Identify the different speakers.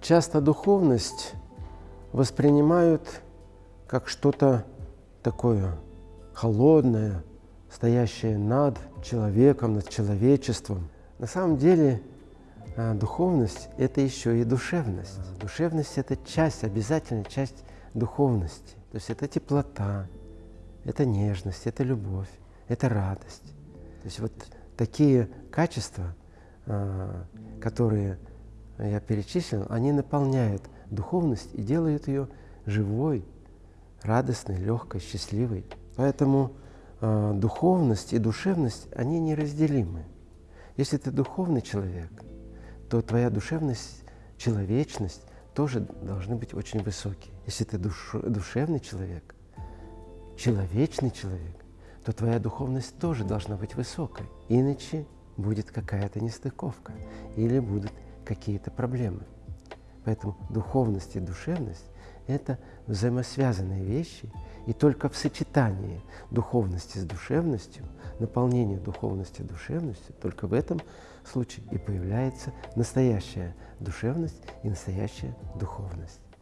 Speaker 1: Часто духовность воспринимают как что-то такое холодное, стоящее над человеком, над человечеством. На самом деле а, духовность – это еще и душевность. Душевность – это часть, обязательная часть духовности. То есть это теплота, это нежность, это любовь, это радость. То есть вот такие качества, а, которые я перечислил, они наполняют духовность и делают ее живой, радостной, легкой, счастливой. Поэтому э, духовность и душевность, они неразделимы. Если ты духовный человек, то твоя душевность, человечность тоже должны быть очень высокие. Если ты душ, душевный человек, человечный человек, то твоя духовность тоже должна быть высокой. Иначе будет какая-то нестыковка или будут какие-то проблемы. Поэтому духовность и душевность – это взаимосвязанные вещи, и только в сочетании духовности с душевностью, наполнения духовности душевностью, только в этом случае и появляется настоящая душевность и настоящая духовность.